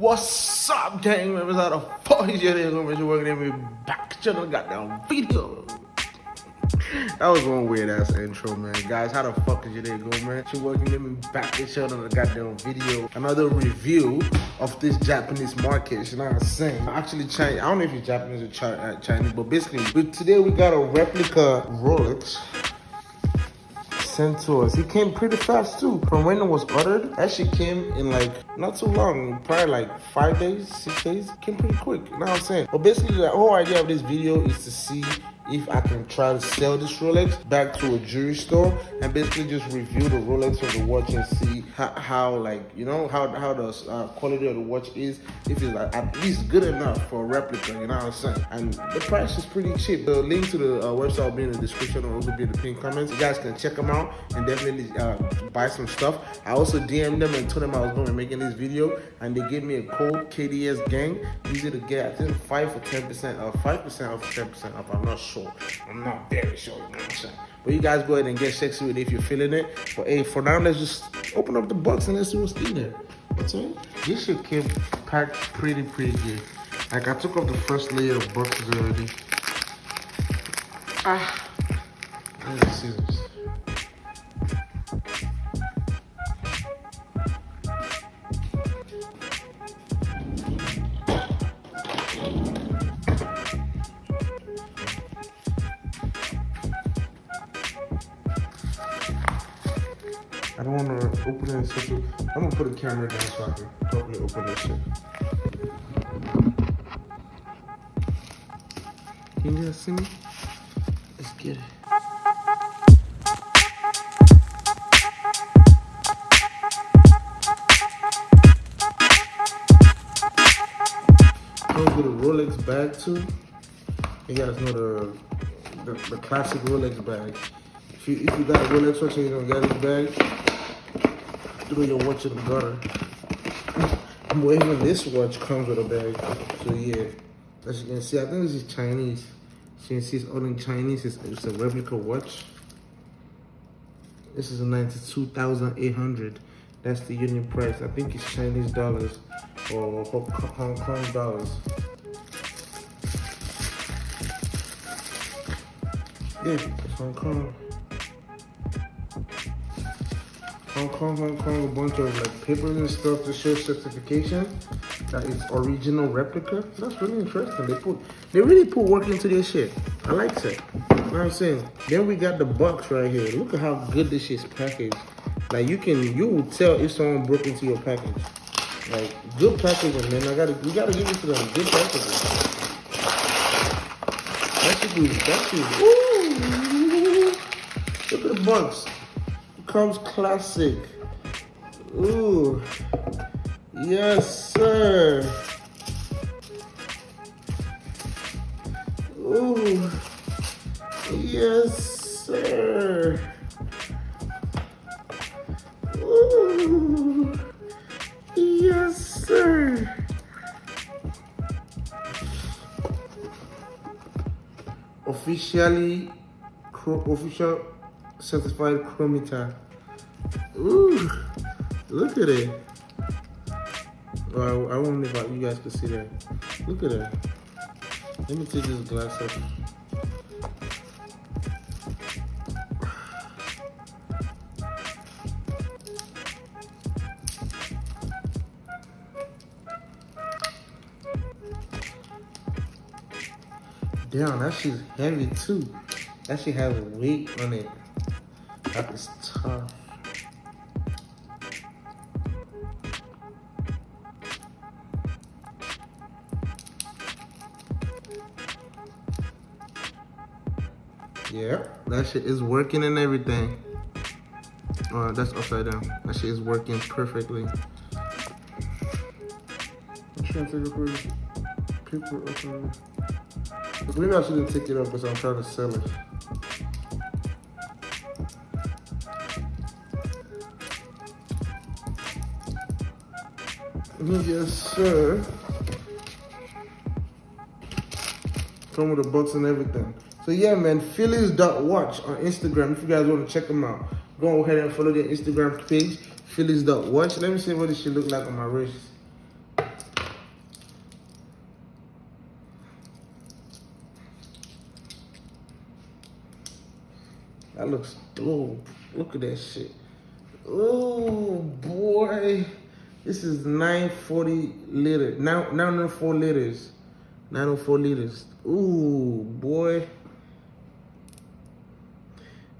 What's up, gang members? How the fuck is your day going? Working me back to the goddamn video. That was one weird ass intro, man. Guys, how the fuck is your day going, man? You're working me back to show the goddamn video. Another review of this Japanese market. You know what I'm saying? Actually, Chinese. I don't know if it's Japanese or uh, Chinese, but basically, but today we got a replica Rolex sent to us. It came pretty fast too. From when it was ordered, actually came in like not too long, probably like five days, six days. Came pretty quick. You know what I'm saying? But basically, the whole idea of this video is to see if I can try to sell this Rolex back to a jewelry store and basically just review the Rolex of the watch and see how, how like, you know, how, how the uh, quality of the watch is, if it's like, at least good enough for a replica, you know what I'm saying? And the price is pretty cheap. The link to the uh, website will be in the description or also be in the pinned comments. You guys can check them out and definitely uh, buy some stuff. I also DM'd them and told them I was going to be making this video and they gave me a code KDS gang. Easy to get, I think 5 for 10% off, 5% off 10% off, I'm not sure sure. I'm not very sure, you know what I'm saying? But you guys go ahead and get sexy with it if you're feeling it. But hey, for now, let's just open up the box and let's see what's in there. What's in? This shit came packed pretty, pretty good. Like, I took off the first layer of boxes already. Ah. There's the scissors. Don't want to open it in such a... I'm going to put a camera down so I can properly open this shit. Can you guys see me? Let's get it. Comes with a Rolex bag too. You guys know the, the, the classic Rolex bag. If you, if you got a Rolex watch and you don't get this bag, throw your watch in the gutter. But even this watch comes with a bag. So yeah, as you can see, I think this is Chinese. So you can see it's all in Chinese. It's, it's a replica watch. This is a 92,800. That's the unit price. I think it's Chinese dollars or Hong Kong dollars. Yeah, it's Hong Kong. Hong Kong, Hong Kong, a bunch of like papers and stuff to show certification that it's original replica. That's really interesting. They put, they really put work into this shit. I like it. You know what I'm saying? Then we got the box right here. Look at how good this shit's packaged. Like you can, you will tell if someone broke into your package. Like good packaging, man. I gotta, you gotta give it to them. Good packaging. That should be, that should, ooh. Look at the box comes classic. Ooh. Yes, sir. Ooh. Yes, sir. Ooh. Yes, sir. Officially, official certified chronometer. Ooh, look at it. I, I wonder if you guys can see that. Look at that. Let me take this glass up. Damn, that shit's heavy too. That shit has weight on it. That is tough. Yeah, that shit is working and everything. Uh, that's upside down. That shit is working perfectly. I'm trying to take a paper up. Maybe I shouldn't take it up because I'm trying to sell it. Yes, sir. Come with the books and everything. So yeah, man, Phillies.watch on Instagram. If you guys want to check them out, go ahead and follow their Instagram page, Phillies.watch. Let me see what this shit look like on my wrist. That looks dope. Look at that shit. Oh, boy. This is 940 liter. Now 904 liters. 904 liters. Ooh, boy.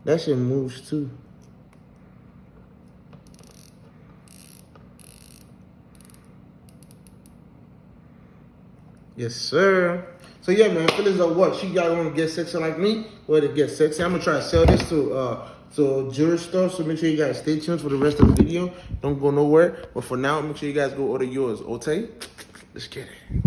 That shit moves too. Yes, sir. So yeah, man, fellas are what? She want to get sexy like me? Where to get sexy? I'm gonna try to sell this to uh to a jewelry store. So make sure you guys stay tuned for the rest of the video. Don't go nowhere. But for now, make sure you guys go order yours. Okay? Let's get it.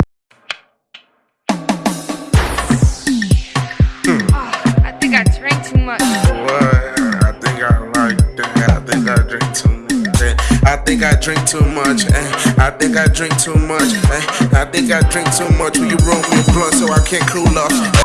I think I drank too much. What? I think I like that. I think I drink too much. eh. I think I drink too much. eh. I think I drink too much. eh. I think I drink too much. Will you roll me a blunt so I can't cool off?